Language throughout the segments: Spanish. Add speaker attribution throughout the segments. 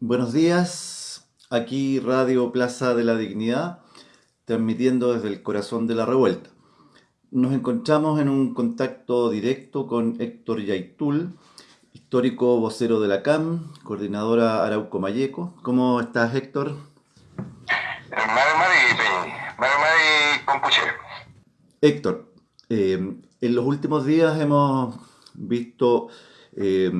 Speaker 1: Buenos días, aquí Radio Plaza de la Dignidad, transmitiendo desde el corazón de la revuelta. Nos encontramos en un contacto directo con Héctor Yaitul, histórico vocero de la CAM, coordinadora Arauco Mayeco. ¿Cómo estás, Héctor? Héctor, eh, en los últimos días hemos visto eh,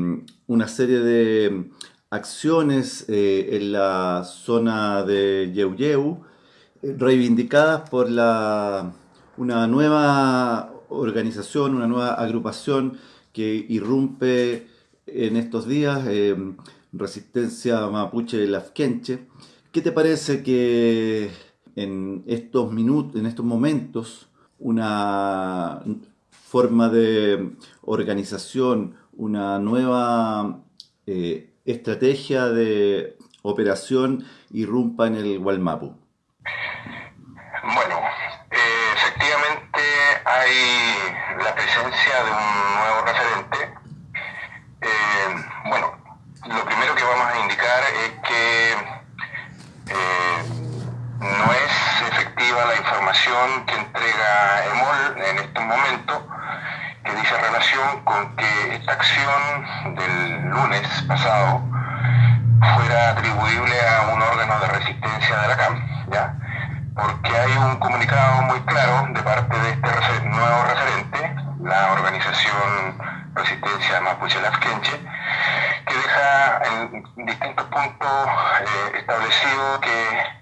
Speaker 1: una serie de acciones eh, en la zona de Yeuyeu reivindicadas por la, una nueva organización, una nueva agrupación que irrumpe en estos días, Resistencia Mapuche Lafkenche. ¿Qué te parece que en estos minutos, en estos momentos, una forma de organización, una nueva eh, estrategia de operación irrumpa en el Gualmapu?
Speaker 2: Bueno, eh, efectivamente hay la presencia de un nuevo referente. Eh, bueno, lo primero que vamos a indicar es que no es efectiva la información que entrega EMOL en este momento, relación con que esta acción del lunes pasado fuera atribuible a un órgano de resistencia de la CAM, porque hay un comunicado muy claro de parte de este nuevo referente, la organización Resistencia Mapuche Lafkenche, que deja en distintos puntos eh, establecido que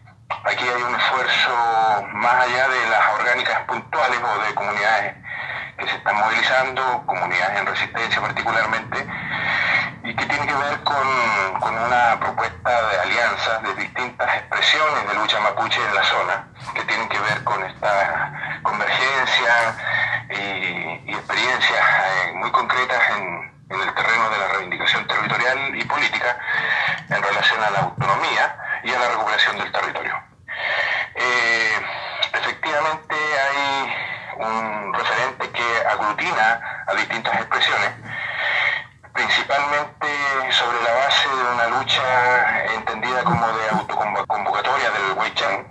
Speaker 2: Aquí hay un esfuerzo más allá de las orgánicas puntuales o de comunidades que se están movilizando, comunidades en resistencia particularmente, y que tiene que ver con, con una propuesta de alianzas de distintas expresiones de lucha mapuche en la zona, que tienen que ver con esta convergencia y, experiencias eh, muy concretas en, en el terreno de la reivindicación territorial y política en relación a la autonomía y a la recuperación del territorio. Eh, efectivamente hay un referente que aglutina a distintas expresiones, principalmente sobre la base de una lucha entendida como de autoconvocatoria del Weichang.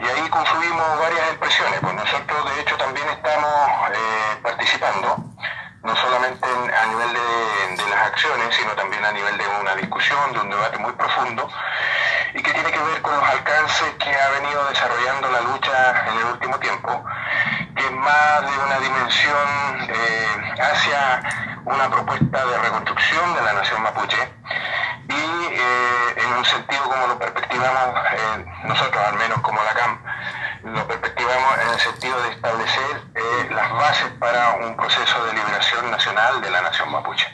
Speaker 2: Y ahí confluimos varias expresiones, pues nosotros de hecho también estamos eh, participando, no solamente a nivel de, las acciones, sino también a nivel de una discusión, de un debate muy profundo, y que tiene que ver con los alcances que ha venido desarrollando la lucha en el último tiempo, que es más de una dimensión eh, hacia una propuesta de reconstrucción de la nación mapuche un sentido como lo perspectivamos eh, nosotros, al menos como la CAM, lo perspectivamos en el sentido de establecer las bases para un proceso de liberación nacional de la nación mapuche.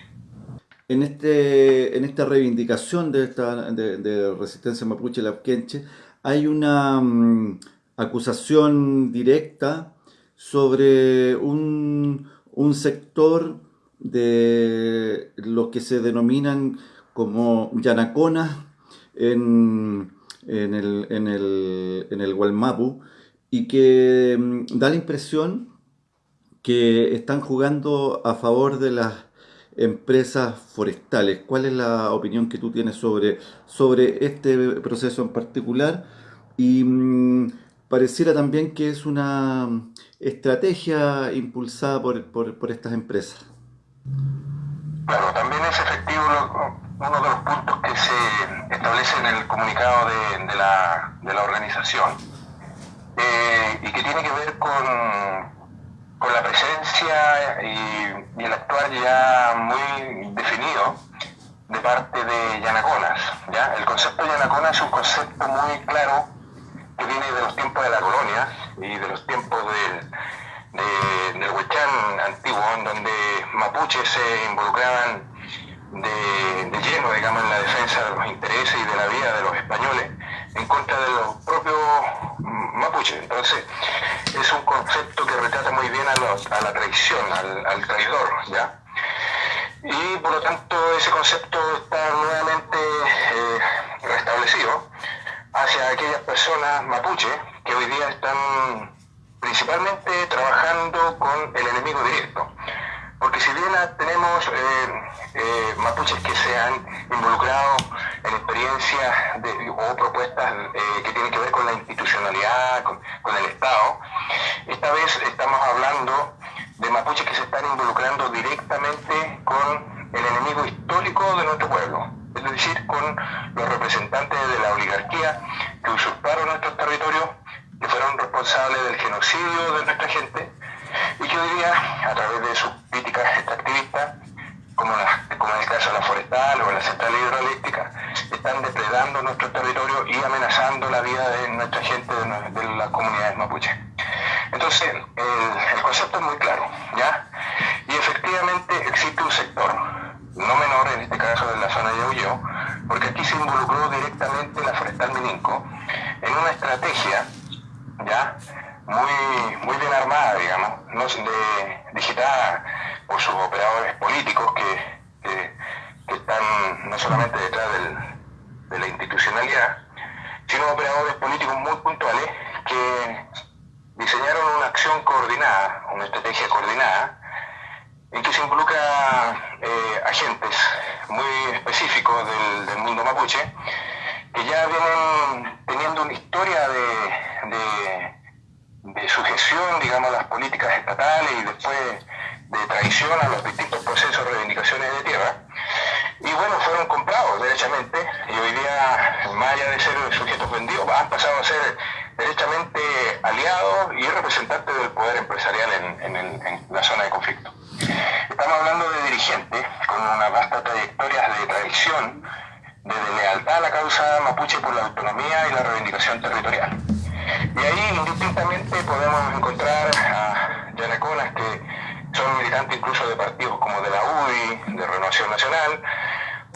Speaker 1: En, este, en esta reivindicación de, esta, de, resistencia mapuche lapquenche hay una mm, acusación directa sobre un, un, sector de lo que se denominan como yanaconas en, el, en, el, en el Gualmapu y que mm, da la impresión que están jugando a favor de las empresas forestales. ¿Cuál es la opinión que tú tienes sobre, sobre este proceso en particular? Y mm, pareciera también que es una estrategia impulsada por, por, estas empresas.
Speaker 2: Claro, también es efectivo uno de los puntos que se establece en el comunicado de, la, de la, organización eh, y que tiene que ver con, con la presencia y, el actuar ya muy definido de parte de Yanaconas. ¿ya? El concepto de Yanaconas es un concepto muy claro que viene de los tiempos de la colonia y de los tiempos del, de, del Huechán antiguo, en donde mapuches se involucraban de, lleno, digamos, en la defensa de los intereses y de la vida de los españoles en contra de los propios mapuches. Entonces, es un concepto que retrata muy bien a, a la traición, al, traidor, ¿ya? Y por lo tanto, ese concepto está nuevamente eh, restablecido hacia aquellas personas mapuches que hoy día están principalmente trabajando con el enemigo directo. Porque si bien tenemos eh, eh, mapuches que se han involucrado en experiencias o propuestas eh, que tienen que ver con la institucionalidad, con, el Estado. Esta vez estamos hablando de mapuches que se están involucrando directamente con el enemigo histórico de nuestro pueblo, es decir, con los representantes de la oligarquía que usurparon nuestros territorios, que fueron responsables del genocidio de nuestra gente y que hoy día, a través de sus extractivistas, como, como en el caso de la forestal o la central hidroeléctrica, están depredando nuestro territorio y amenazando la vida de nuestra gente, de, las comunidades mapuche. Entonces, el, concepto es muy claro, ¿ya? Y efectivamente existe un sector, no menor en este caso de la zona de Aulleo, porque aquí se involucró directamente la forestal Mininco en una estrategia, ¿ya? Muy, muy bien armada, digamos, no de, digitada por sus operadores políticos que, están no solamente detrás de la institucionalidad, sino operadores políticos muy puntuales que diseñaron una acción coordinada, una estrategia coordinada, en que se involucra eh, agentes muy específicos del, mundo mapuche, que ya vienen teniendo una historia de, de sujeción, digamos, a las políticas estatales y después de traición a los distintos procesos de reivindicaciones de tierra. Y bueno, fueron comprados derechamente y hoy día, más allá de ser sujetos vendidos, han pasado a ser derechamente aliados y representantes del poder empresarial en, en, la zona de conflicto. Estamos hablando de dirigentes con una vasta trayectoria de traición, de lealtad a la causa mapuche por la autonomía y la reivindicación territorial. Y ahí indistintamente podemos encontrar a incluso de partidos como de la UDI, de Renovación Nacional,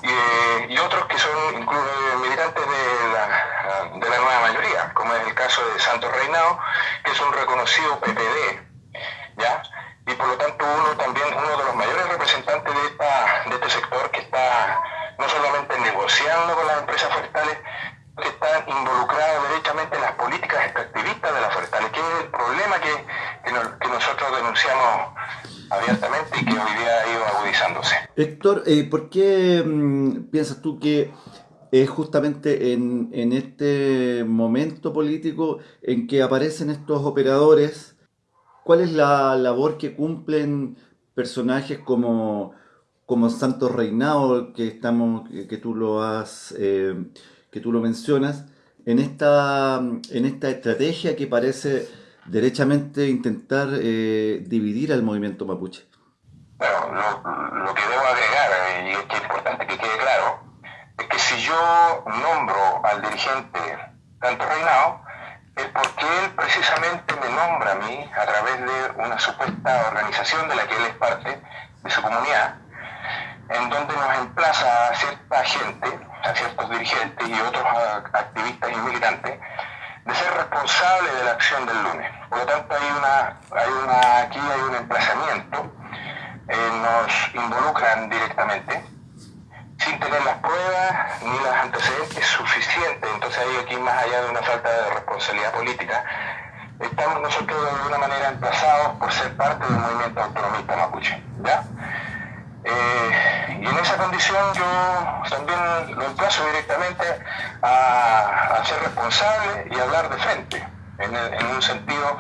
Speaker 2: y, otros que son incluso militantes de la, de la nueva mayoría, como es el caso de Santos Reinao, que es un reconocido PPD, ¿ya? Y por lo tanto uno también, uno de los mayores representantes de, esta, de este sector que está no solamente negociando con las empresas forestales, que están involucrados directamente en las políticas extractivistas de las forestales, que es el problema que, que nosotros denunciamos abiertamente y que hoy día ha ido agudizándose.
Speaker 1: Eh, ¿por qué mm, piensas tú que es justamente en, este momento político en que aparecen estos operadores? ¿Cuál es la labor que cumplen personajes como, como Santos Reinao, que, estamos, que tú lo has, eh, que tú lo mencionas, en esta, en esta estrategia que parece derechamente intentar eh, dividir al movimiento mapuche.
Speaker 2: Bueno, lo, que debo agregar, y es que es importante que quede claro, es que si yo nombro al dirigente tanto Reinao, es porque él precisamente me nombra a mí a través de una supuesta organización de la que él es parte, de su comunidad, en donde nos emplaza a cierta gente, a ciertos dirigentes y otros activistas y militantes, de ser responsable de la acción del lunes. Por lo tanto, hay una, hay una, aquí hay un emplazamiento, nos involucran directamente, sin tener las pruebas ni los antecedentes suficientes. Entonces, hay aquí, más allá de una falta de responsabilidad política, estamos nosotros de alguna manera emplazados por ser parte del movimiento autonomista mapuche. ¿ya? Eh, y en esa condición yo también lo emplazo directamente a, ser responsable y hablar de frente, en, un sentido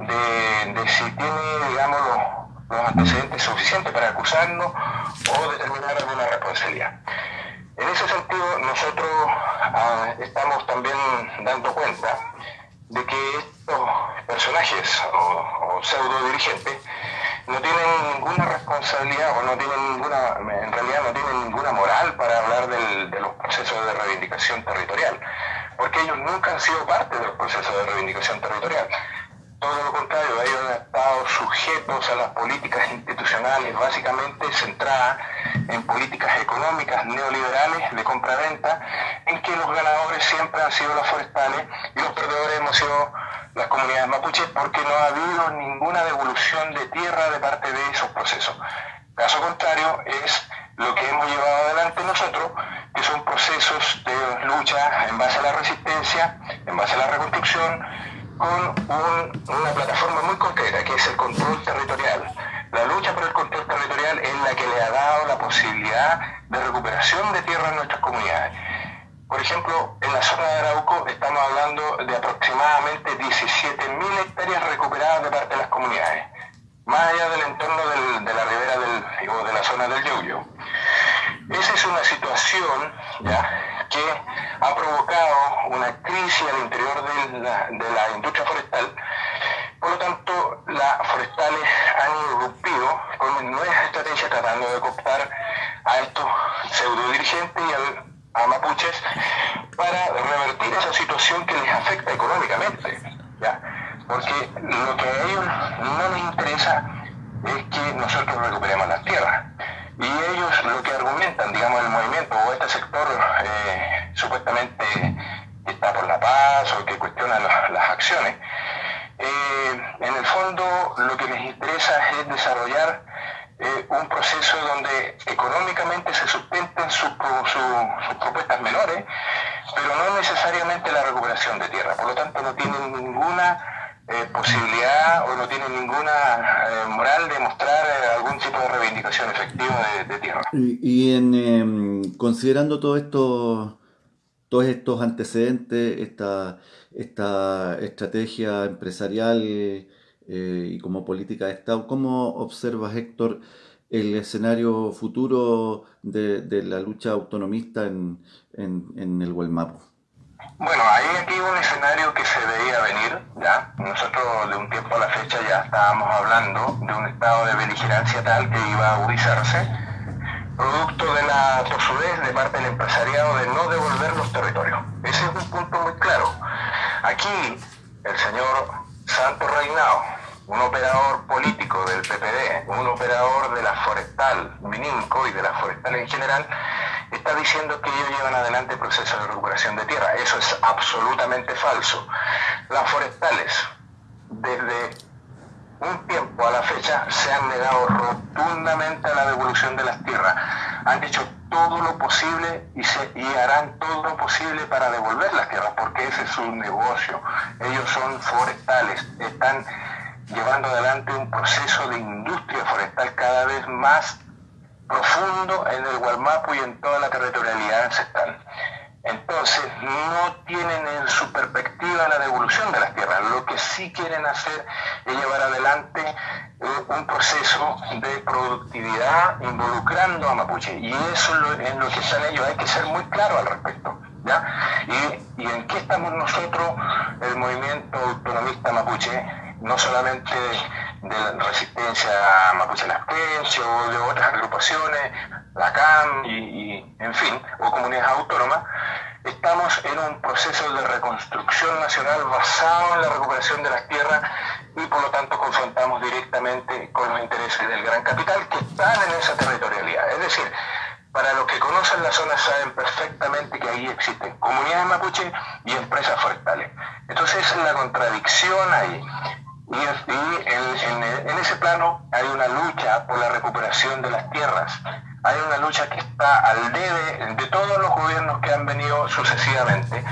Speaker 2: de, si tiene, digamos, los, antecedentes suficientes para acusarnos o determinar alguna responsabilidad. En ese sentido, nosotros ah, estamos también dando cuenta de que estos personajes o, pseudo dirigentes no tienen ninguna responsabilidad o no tienen ninguna, en realidad no tienen ninguna moral para hablar de los procesos de reivindicación territorial, porque ellos nunca han sido parte de los procesos de reivindicación territorial. Todo lo contrario, ellos han estado sujetos a las políticas institucionales, básicamente centradas en políticas económicas neoliberales de compra-venta, en que los ganadores siempre han sido las forestales y los perdedores hemos sido las comunidades mapuches porque no ha habido ninguna devolución de tierra de parte de esos procesos. Caso contrario es lo que hemos llevado adelante nosotros, que son procesos de lucha en base a la resistencia, en base a la reconstrucción, con una plataforma muy concreta, que es el control territorial. La lucha por el control territorial es la que le ha dado la posibilidad de recuperación de tierra en nuestras comunidades. por ejemplo, en la zona de Arauco estamos hablando de aproximadamente 17.000 hectáreas recuperadas de parte de las comunidades, más allá del entorno de la ribera del, o de la zona del Yoyo. Esa es una situación ¿ya? que ha provocado una crisis al interior de la, de la industria forestal. Por lo tanto, las forestales han irrumpido con nuevas estrategias tratando de cooptar a estos pseudo dirigentes y al a mapuches para revertir esa situación que les afecta económicamente. ¿ya? Porque lo que a ellos no les interesa es que nosotros recuperemos las tierras. Y ellos lo que argumentan, digamos, el movimiento o este sector eh, supuestamente que está por la paz o que cuestiona las acciones, eh, en el fondo lo que les interesa es desarrollar eh, un proceso donde económicamente se sustenten sus, propuestas menores, pero no necesariamente la recuperación de tierra. Por lo tanto, no tienen ninguna eh, posibilidad o no tienen ninguna eh, moral de mostrar algún tipo de reivindicación efectiva de, tierra.
Speaker 1: Y, en, em, considerando todo esto, todos estos antecedentes, esta, esta estrategia empresarial eh, y como política de Estado. ¿Cómo observas, Héctor, el escenario futuro de, la lucha autonomista en, en, el Gualmapu?
Speaker 2: Bueno, hay aquí un escenario que se veía venir, ¿ya? Nosotros de un tiempo a la fecha ya estábamos hablando de un estado de beligerancia tal que iba a agudizarse, producto de la tosudez de parte del empresariado de no devolver los territorios. Ese es un punto muy claro. Aquí el señor Santo Reinao, un operador político del PPD, un operador de la forestal, Mininco y de la forestal en general, está diciendo que ellos llevan adelante el proceso de recuperación de tierra. Eso es absolutamente falso. Las forestales, desde un tiempo a la fecha, se han negado rotundamente a la devolución de las tierras. Han hecho todo lo posible y, se, y harán todo lo posible para devolver las tierras, porque ese es su negocio. Ellos son forestales, están llevando adelante un proceso de industria forestal cada vez más profundo en el Gualmapu y en toda la territorialidad ancestral. Entonces, no tienen en su perspectiva la devolución de las tierras. Lo que sí quieren hacer es llevar adelante eh, un proceso de productividad involucrando a Mapuche. Y eso es lo, en lo que están ellos. Hay que ser muy claro al respecto. ¿ya? Y, ¿Y en qué estamos nosotros, el movimiento autonomista mapuche? no solamente de resistencia mapuche lasquenche o de otras agrupaciones, la CAM y, en fin, o comunidades autónomas, estamos en un proceso de reconstrucción nacional basado en la recuperación de las tierras y por lo tanto confrontamos directamente con los intereses del gran capital que están en esa territorialidad. Es decir, para los que conocen la zona saben perfectamente que ahí existen comunidades mapuche y empresas forestales. Entonces la contradicción ahí. Y, en, ese plano hay una lucha por la recuperación de las tierras. Hay una lucha que está al debe de todos los gobiernos que han venido sucesivamente,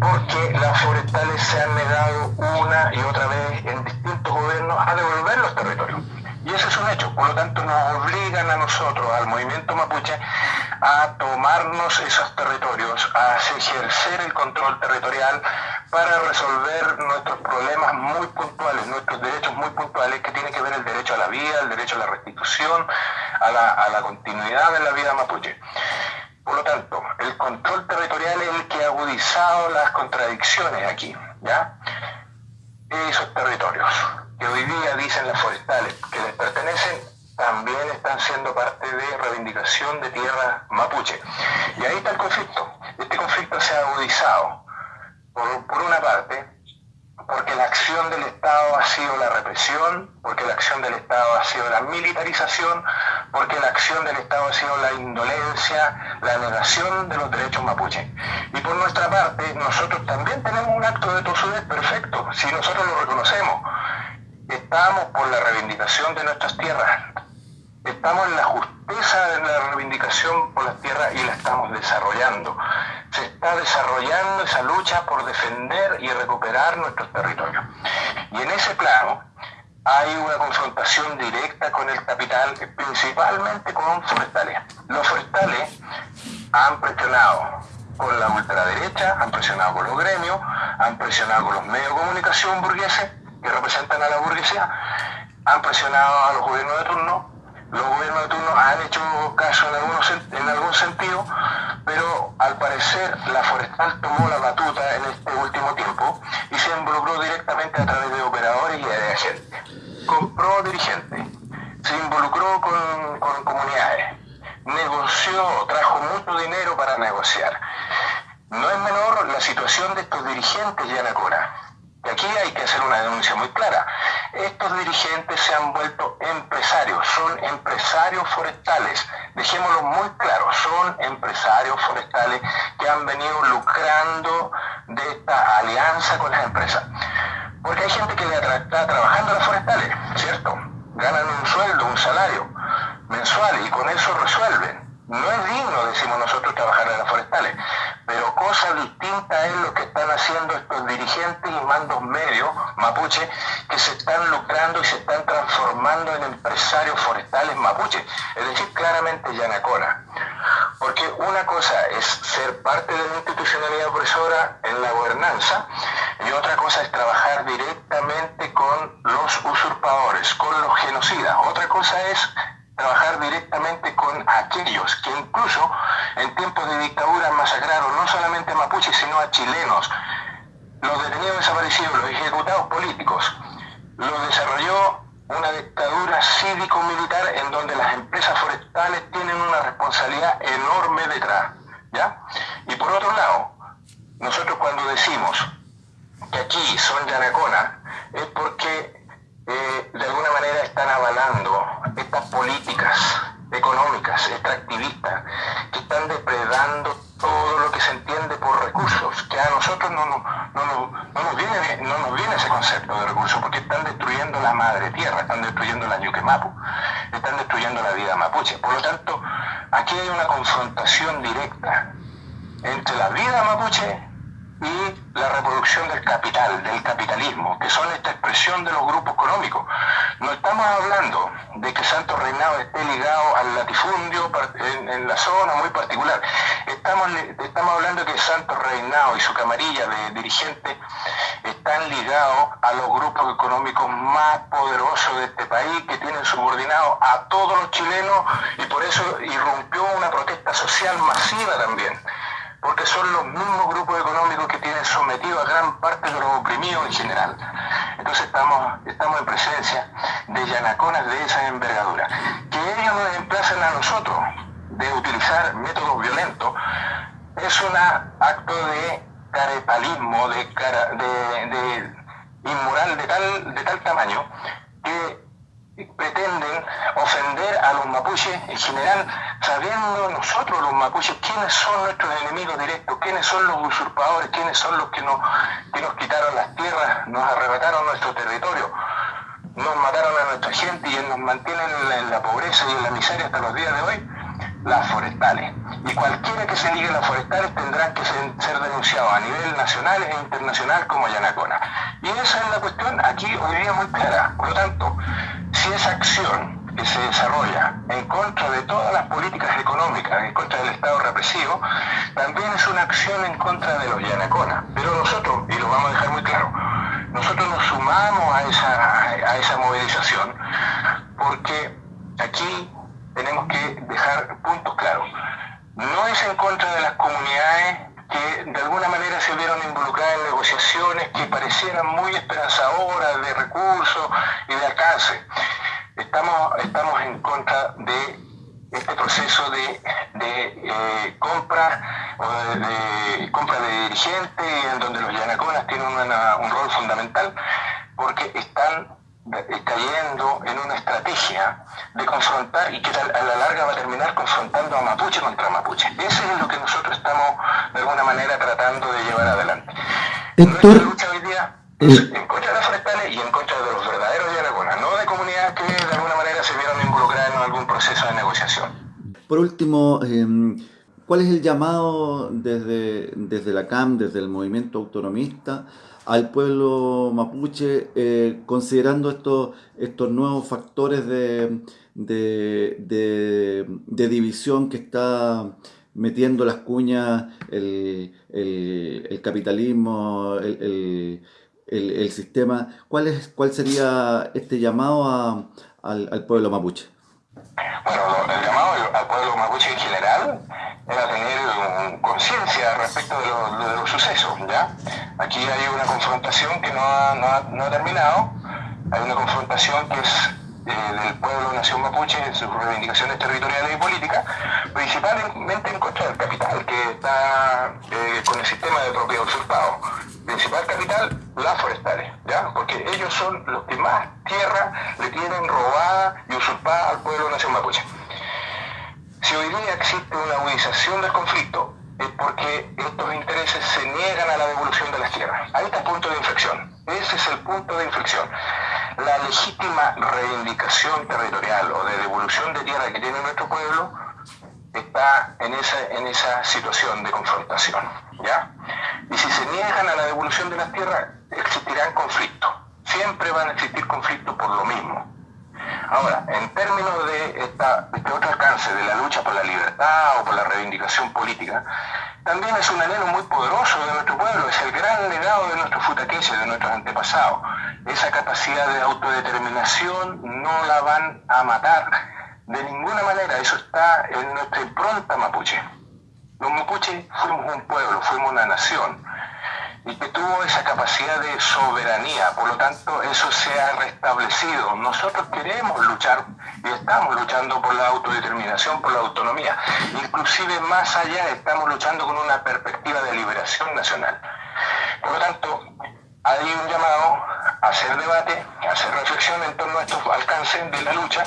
Speaker 2: porque las forestales se han negado una y otra vez en distintos gobiernos a devolver los territorios. Y ese es un hecho. Por lo tanto, nos obligan a nosotros, al movimiento mapuche, a tomarnos esos territorios, a ejercer el control territorial para resolver nuestros problemas muy puntuales, nuestros derechos muy puntuales, que tienen que ver el derecho a la vida, el derecho a la restitución, a la, a la continuidad de la vida mapuche. Por lo tanto, el control territorial es el que ha agudizado las contradicciones aquí, ¿ya? Esos territorios que hoy día dicen las forestales que les pertenecen también están siendo parte de reivindicación de tierra mapuche. Y ahí está el conflicto. Este conflicto se ha agudizado, por, por una parte, porque la acción del Estado ha sido la represión, porque la acción del Estado ha sido la militarización, porque la acción del Estado ha sido la indolencia, la negación de los derechos mapuche. Y por nuestra parte, nosotros también tenemos un acto de tosudez perfecto, si nosotros lo reconocemos. Estamos por la reivindicación de nuestras tierras. Estamos en la justeza de la reivindicación por las tierras y la estamos desarrollando. Se está desarrollando esa lucha por defender y recuperar nuestros territorios. Y en ese plano hay una confrontación directa con el capital, principalmente con forestales. Los forestales han presionado con la ultraderecha, han presionado con los gremios, han presionado con los medios de comunicación burgueses que representan a la burguesía, han presionado a los gobiernos de turno, los gobiernos de turno han hecho caso en, algún sentido, pero al parecer la forestal tomó la batuta en este último tiempo y se involucró directamente a través de operadores y de agentes. Compró dirigentes, se involucró con, comunidades, negoció, trajo mucho dinero para negociar. No es menor la situación de estos dirigentes de Anacora. Y aquí hay que hacer una denuncia muy clara. Estos dirigentes se han vuelto empresarios, son empresarios forestales. Dejémoslo muy claro, son empresarios forestales que han venido lucrando de esta alianza con las empresas. Porque hay gente que le está trabajando en las forestales, ¿cierto? Ganan un sueldo, un salario mensual y con eso resuelven. No es digno, decimos nosotros, trabajar en las forestales, pero cosa distinta es lo que están haciendo estos dirigentes y mandos medios mapuche que se lucrando y se están transformando en empresarios forestales mapuche, es decir, claramente yanacona. Porque una cosa es ser parte de la institucionalidad opresora en la gobernanza y otra cosa es trabajar directamente con los usurpadores, con los genocidas. Otra cosa es trabajar directamente con aquellos que incluso en tiempos de dictadura masacraron no solamente a mapuches, sino a chilenos. Los detenidos desaparecidos, los ejecutados políticos, los desarrolló una dictadura cívico-militar en donde las empresas forestales tienen una responsabilidad enorme detrás. ¿ya? Y por otro lado, nosotros cuando decimos que aquí son Yanacona, es porque eh, de alguna manera están avalando estas políticas económicas, extractivistas, que están depredando todo lo que se entiende por recursos, que a nosotros no, nos, viene, no nos viene ese concepto de recursos, porque están destruyendo la madre tierra, están destruyendo la Ñuquemapu, están destruyendo la vida mapuche. Por lo tanto, aquí hay una confrontación directa entre la vida mapuche y la reproducción del capital, del capitalismo, que son esta expresión de los grupos económicos. No estamos hablando de que Santo Reinado esté ligado al latifundio en, la zona muy particular. Estamos, estamos hablando de que Santo Reinado y su camarilla de dirigentes están ligados a los grupos económicos más poderosos de este país, que tienen subordinados a todos los chilenos y por eso irrumpió una protesta social masiva también porque son los mismos grupos económicos que tienen sometido a gran parte de los oprimidos en general. Entonces estamos, estamos en presencia de yanaconas de esa envergadura. Que ellos nos emplacen a nosotros de utilizar métodos violentos es un acto de carepalismo, de, de, inmoral de tal, de tal tamaño que pretenden ofender a los mapuches en general, sabiendo nosotros los mapuches quiénes son nuestros enemigos directos, quiénes son los usurpadores, quiénes son los que nos, que nos quitaron las tierras, nos arrebataron nuestro territorio, nos mataron a nuestra gente y nos mantienen en la, pobreza y en la miseria hasta los días de hoy, las forestales. Y cualquiera que se ligue a las forestales tendrán que ser, denunciados a nivel nacional e internacional como Yanacona. Y esa es la cuestión aquí hoy día muy clara. Por lo tanto, si esa acción que se desarrolla en contra de todas las políticas económicas, en contra del Estado represivo, también es una acción en contra de los Yanacona. Pero nosotros, y lo vamos a dejar muy claro, nosotros nos sumamos a esa, a esa movilización porque aquí tenemos que dejar puntos claros. No es en contra de las comunidades que de alguna manera se vieron involucradas en negociaciones que parecieran muy esperanzadoras de recursos y de alcance. Estamos, estamos en contra de este proceso de, eh, compra o de, compra de dirigentes en donde los yanaconas tienen un rol fundamental porque están cayendo en una estrategia de confrontar y que a la larga va a terminar confrontando a Mapuche contra Mapuche. Eso es lo que nosotros estamos de alguna manera tratando de llevar adelante. Nuestra lucha hoy día es eh, en contra de las forestales y en contra de los verdaderos de no de comunidades que de alguna manera se vieron involucradas en algún proceso de negociación.
Speaker 1: Por último, em, ¿cuál es el llamado desde, desde la CAM, desde el movimiento autonomista, al pueblo mapuche, eh, considerando estos, estos nuevos factores de, de, división que está metiendo las cuñas el, el, capitalismo, el, el, sistema. ¿Cuál, es, ¿Cuál sería este llamado a, al, al pueblo mapuche?
Speaker 2: Bueno, el llamado al pueblo mapuche en general era tener conciencia respecto de, de, los sucesos, ¿ya? Aquí hay una confrontación que no ha, no ha, no ha terminado, hay una confrontación que es eh, del pueblo nación mapuche en sus reivindicaciones territoriales y políticas, principalmente en contra del capital, que está eh, con el sistema de propiedad usurpado. Principal capital, las forestales, ¿ya? Porque ellos son los que más tierra le tienen robada y usurpada al pueblo nación mapuche. Si hoy día existe una agudización del conflicto, es porque estos intereses se niegan a la devolución de las tierras. Ahí está el punto de inflexión. Ese es el punto de inflexión la legítima reivindicación territorial o de devolución de tierra que tiene nuestro pueblo está en esa, en esa situación de confrontación. ¿ya? Y si se niegan a la devolución de las tierras, existirán conflictos. Siempre van a existir conflictos por lo mismo. Ahora, en términos de este otro alcance de la lucha por la libertad o por la reivindicación política, también es un anhelo muy poderoso de nuestro pueblo, es el gran legado de nuestros futaqueses, de nuestros antepasados. Esa capacidad de autodeterminación no la van a matar de ninguna manera, eso está en nuestra impronta mapuche. Los mapuches fuimos un pueblo, fuimos una nación y que tuvo esa capacidad de soberanía. Por lo tanto, eso se ha restablecido. Nosotros queremos luchar y estamos luchando por la autodeterminación, por la autonomía. Inclusive más allá estamos luchando con una perspectiva de liberación nacional. Por lo tanto, hay un llamado a hacer debate, a hacer reflexión en torno a estos alcances de la lucha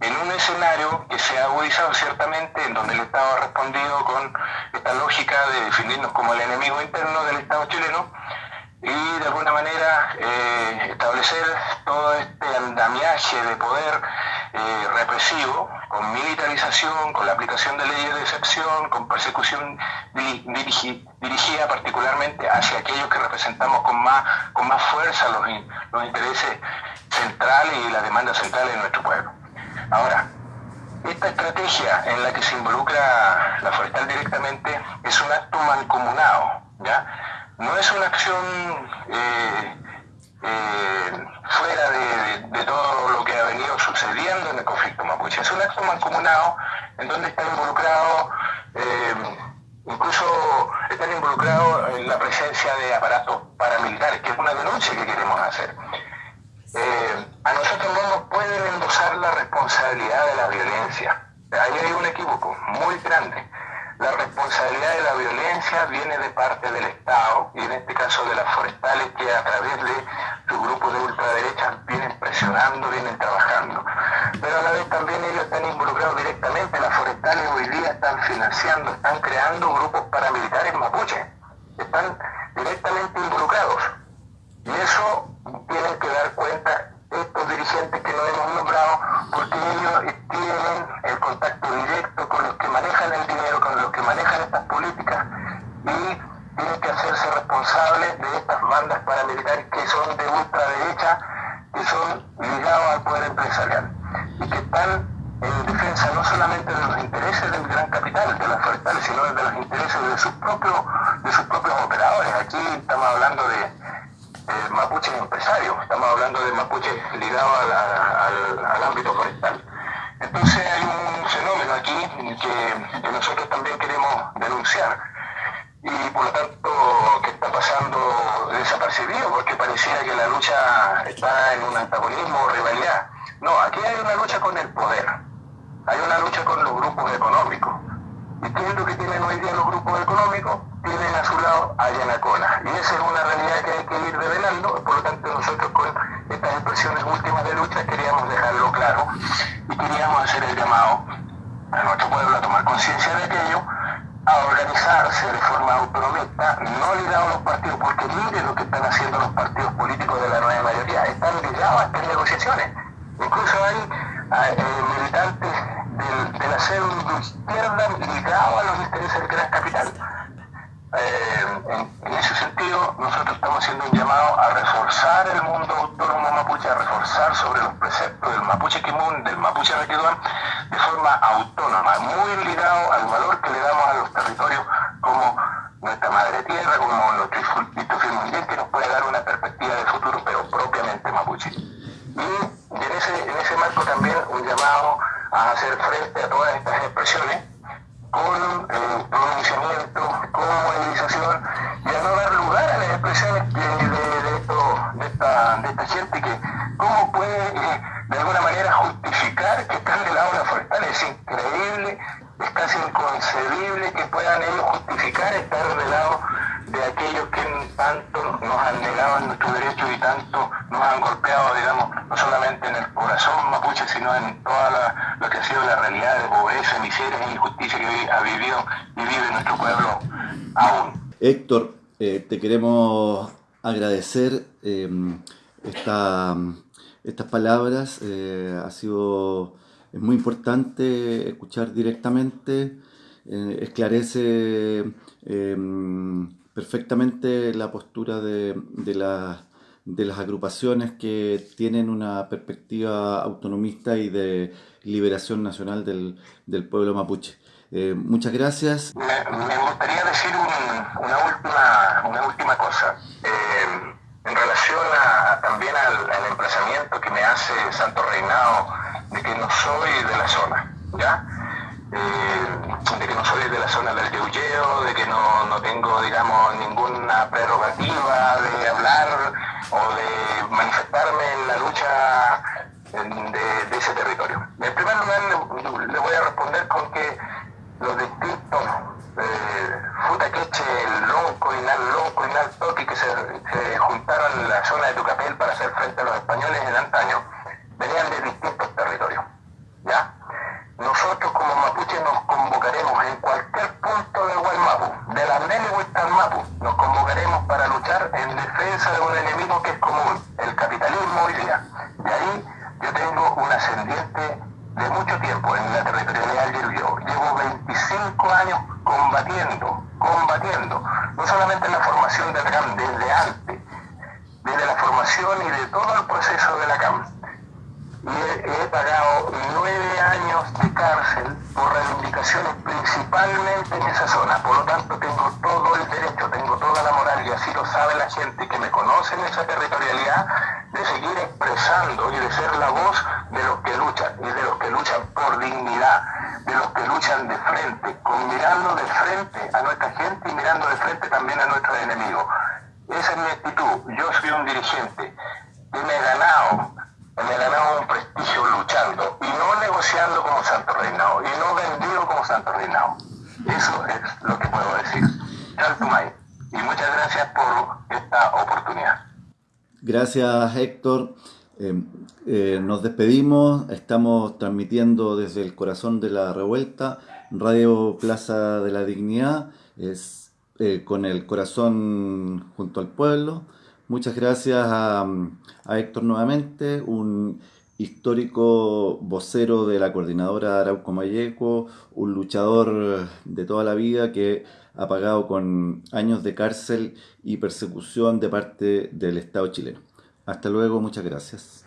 Speaker 2: en un escenario que se ha agudizado ciertamente, en donde el Estado ha respondido con esta lógica de definirnos como el enemigo interno del Estado chileno y de alguna manera eh, establecer todo este andamiaje de poder eh, represivo, con militarización, con la aplicación de leyes de excepción, con persecución dirigida particularmente hacia aquellos que representamos con más, con más fuerza los, los intereses centrales y las demandas centrales de nuestro pueblo. Ahora, esta estrategia en la que se involucra la forestal directamente es un acto mancomunado, ¿ya? No es una acción eh, eh, fuera de, todo lo que ha venido sucediendo en el conflicto mapuche. Es un acto mancomunado en donde están involucrados, eh, incluso están involucrados en la presencia de aparatos paramilitares, que es una denuncia que queremos hacer. Eh, a nosotros no nos pueden endosar la responsabilidad de la violencia. Ahí hay un equívoco muy grande. La responsabilidad de la violencia viene de parte del Estado y en este caso de las forestales que a través de sus grupos de ultraderecha vienen presionando, vienen trabajando. Pero a la vez también ellos están involucrados directamente. Las forestales hoy día están financiando, están creando grupos paramilitares mapuche. Están directamente involucrados. Y eso tienen que dar cuenta estos no hemos nombrado, porque ellos tienen el contacto directo con los que manejan el dinero, con los que manejan estas políticas, y tienen que hacerse responsables de estas bandas paramilitares que son de ultraderecha, que son ligados al poder empresarial, y que están en defensa no solamente de los intereses del gran capital, de las forestales, sino de los intereses de sus propios, de sus propios operadores. Aquí estamos hablando de eh, mapuches empresarios, estamos hablando de mapuches ligados al, ámbito forestal. Entonces hay un fenómeno aquí que, nosotros también queremos denunciar y por lo tanto que está pasando desapercibido porque parecía que la lucha está en un antagonismo o rivalidad. No, aquí hay una lucha con el poder, hay una lucha con los grupos económicos. ¿Y qué es lo que tienen hoy día los grupos económicos? tienen a su lado a Yanacona. Y esa es una realidad que hay que ir revelando, por lo tanto nosotros con estas expresiones últimas de lucha queríamos dejarlo claro y queríamos hacer el llamado a nuestro pueblo a tomar conciencia de aquello, a organizarse de forma autonomista, no ligado a los partidos, porque mire lo que están haciendo los partidos políticos de la nueva mayoría, están ligados a estas negociaciones. Incluso hay eh, militantes del, de la izquierda ligados a los intereses del gran capital. Eh, en, ese sentido, nosotros estamos haciendo un llamado a reforzar el mundo autónomo mapuche, a reforzar sobre los preceptos del mapuche Kimun, del mapuche Requiduán, de forma autónoma, muy ligado al valor que le damos a los territorios como nuestra madre tierra, como nuestro instituto mundial que nos puede dar una perspectiva de futuro, pero propiamente mapuche. Y en ese, en ese marco también un llamado a hacer frente a todas estas
Speaker 1: Héctor, eh, te queremos agradecer eh, esta, estas palabras. Eh, ha sido es muy importante escuchar directamente, esclarece perfectamente la postura de, las agrupaciones que tienen una perspectiva autonomista y de liberación nacional del pueblo mapuche. Eh, muchas gracias.
Speaker 2: Me, gustaría decir una, última, una última cosa. Eh, en relación a, también al, emplazamiento que me hace Santo Reinado de que no soy de la zona, ¿ya? Eh, de que no soy de la zona del Yeulleo, de que no, no, tengo, digamos, ninguna prerrogativa de hablar o de manifestarme en la lucha de, ese territorio. En primer lugar, le, voy a responder con que los distintos eh, Futaqueche, Lonco, Inal Lonco, Inal Toqui, que se, juntaron en la zona de Tucapel para hacer frente a los españoles en antaño, venían de distintos territorios. ¿ya? nosotros como mapuche nos convocaremos en cualquier punto de Guaymapu, de la Nene Mapu, nos convocaremos para luchar en defensa de un enemigo que es común, el capitalismo hoy día. Y ahí yo tengo un ascendiente de mucho tiempo en la territorialidad del Llevo 25 años combatiendo, combatiendo, no solamente en la formación de la CAM, desde antes, desde la formación y de todo el proceso de la CAM y he, pagado nueve años de cárcel por reivindicaciones principalmente en esa zona. Por lo tanto, tengo todo el derecho, tengo toda la moral, y así lo sabe la gente que me conoce en esa territorialidad, de seguir expresando y de ser la voz de los que luchan, y de los que luchan por dignidad, de los que luchan de frente, con mirando de frente a nuestra gente y mirando de frente también a nuestros enemigos. Esa es mi actitud. Yo soy un dirigente que me he ganado me ganado un prestigio luchando y no negociando como Santo Reinado y no vendido como Santo Reinado. Eso es lo que puedo decir. Y muchas gracias por esta oportunidad.
Speaker 1: Gracias Héctor. Eh, eh, nos despedimos, estamos transmitiendo desde el corazón de la revuelta, Radio Plaza de la Dignidad, es, eh, con el corazón junto al pueblo. Muchas gracias a, Héctor nuevamente, un histórico vocero de la coordinadora Arauco Mayeco, un luchador de toda la vida que ha pagado con años de cárcel y persecución de parte del Estado chileno. Hasta luego, muchas gracias.